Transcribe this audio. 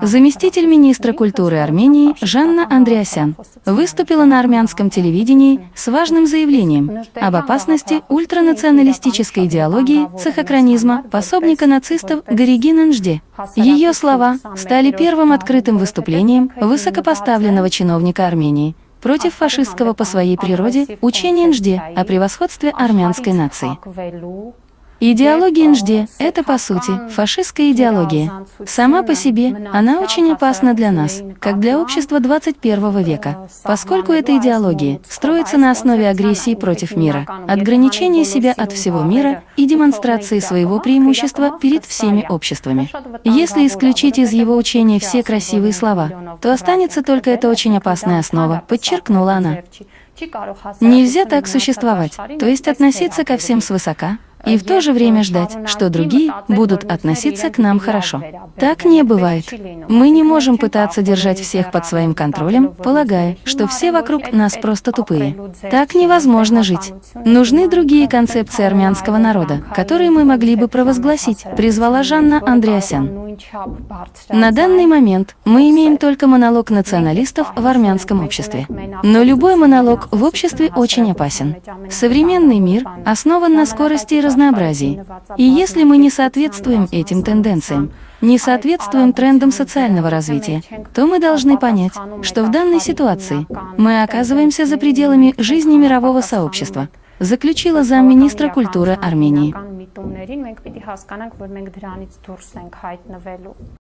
Заместитель министра культуры Армении Жанна Андреасян выступила на армянском телевидении с важным заявлением об опасности ультранационалистической идеологии цехокранизма пособника нацистов Гориги Нанжде. Ее слова стали первым открытым выступлением высокопоставленного чиновника Армении против фашистского по своей природе учения Нжде о превосходстве армянской нации. Идеология НЖД – это, по сути, фашистская идеология. Сама по себе она очень опасна для нас, как для общества 21 века, поскольку эта идеология строится на основе агрессии против мира, отграничения себя от всего мира и демонстрации своего преимущества перед всеми обществами. Если исключить из его учения все красивые слова, то останется только эта очень опасная основа, подчеркнула она. Нельзя так существовать, то есть относиться ко всем свысока, и в то же время ждать, что другие будут относиться к нам хорошо. Так не бывает. Мы не можем пытаться держать всех под своим контролем, полагая, что все вокруг нас просто тупые. Так невозможно жить. Нужны другие концепции армянского народа, которые мы могли бы провозгласить, призвала Жанна Андреасян. На данный момент мы имеем только монолог националистов в армянском обществе. Но любой монолог в обществе очень опасен. Современный мир основан на скорости и разнообразии. И если мы не соответствуем этим тенденциям, не соответствуем трендам социального развития, то мы должны понять, что в данной ситуации мы оказываемся за пределами жизни мирового сообщества, заключила замминистра культуры Армении.